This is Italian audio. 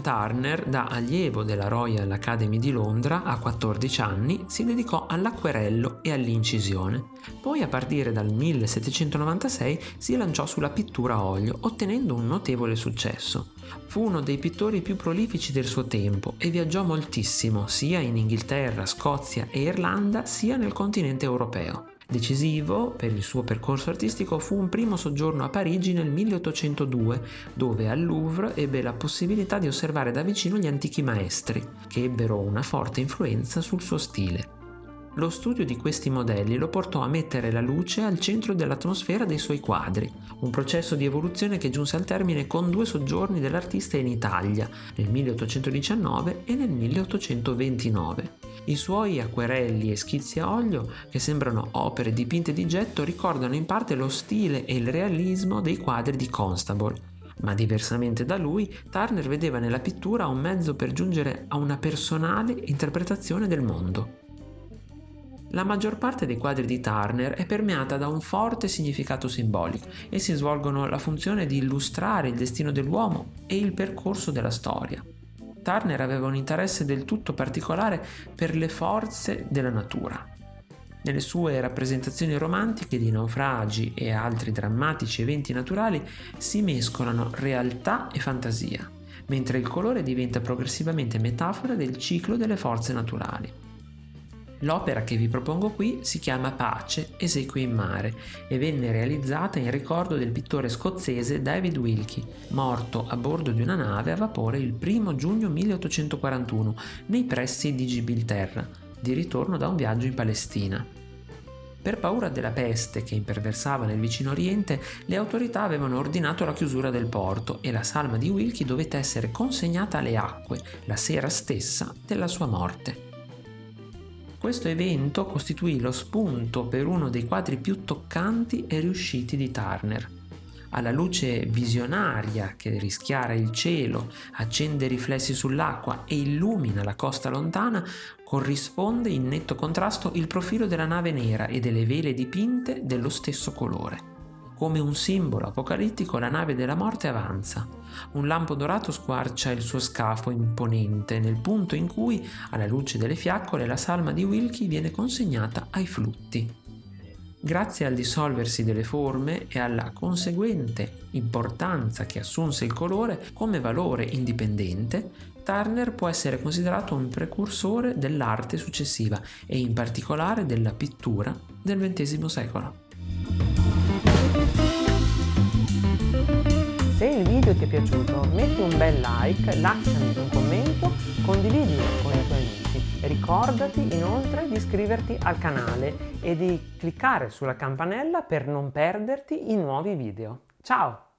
Turner, da allievo della Royal Academy di Londra a 14 anni, si dedicò all'acquerello e all'incisione. Poi a partire dal 1796 si lanciò sulla pittura a olio, ottenendo un notevole successo. Fu uno dei pittori più prolifici del suo tempo e viaggiò moltissimo sia in Inghilterra, Scozia e Irlanda sia nel continente europeo. Decisivo per il suo percorso artistico fu un primo soggiorno a Parigi nel 1802, dove al Louvre ebbe la possibilità di osservare da vicino gli antichi maestri, che ebbero una forte influenza sul suo stile. Lo studio di questi modelli lo portò a mettere la luce al centro dell'atmosfera dei suoi quadri, un processo di evoluzione che giunse al termine con due soggiorni dell'artista in Italia, nel 1819 e nel 1829. I suoi acquerelli e schizzi a olio, che sembrano opere dipinte di getto, ricordano in parte lo stile e il realismo dei quadri di Constable, ma diversamente da lui, Turner vedeva nella pittura un mezzo per giungere a una personale interpretazione del mondo. La maggior parte dei quadri di Turner è permeata da un forte significato simbolico. Essi svolgono la funzione di illustrare il destino dell'uomo e il percorso della storia. Turner aveva un interesse del tutto particolare per le forze della natura. Nelle sue rappresentazioni romantiche di naufragi e altri drammatici eventi naturali si mescolano realtà e fantasia, mentre il colore diventa progressivamente metafora del ciclo delle forze naturali. L'opera che vi propongo qui si chiama Pace, esequie in mare e venne realizzata in ricordo del pittore scozzese David Wilkie, morto a bordo di una nave a vapore il 1 giugno 1841 nei pressi di Gibilterra, di ritorno da un viaggio in Palestina. Per paura della peste che imperversava nel vicino Oriente, le autorità avevano ordinato la chiusura del porto e la salma di Wilkie dovette essere consegnata alle acque la sera stessa della sua morte. Questo evento costituì lo spunto per uno dei quadri più toccanti e riusciti di Turner. Alla luce visionaria che rischiara il cielo, accende riflessi sull'acqua e illumina la costa lontana, corrisponde in netto contrasto il profilo della nave nera e delle vele dipinte dello stesso colore. Come un simbolo apocalittico la nave della morte avanza. Un lampo dorato squarcia il suo scafo imponente nel punto in cui, alla luce delle fiaccole, la salma di Wilkie viene consegnata ai flutti. Grazie al dissolversi delle forme e alla conseguente importanza che assunse il colore come valore indipendente, Turner può essere considerato un precursore dell'arte successiva e in particolare della pittura del XX secolo. Video ti è piaciuto metti un bel like, lasciami un commento, condividilo con i tuoi amici. Ricordati inoltre di iscriverti al canale e di cliccare sulla campanella per non perderti i nuovi video. Ciao!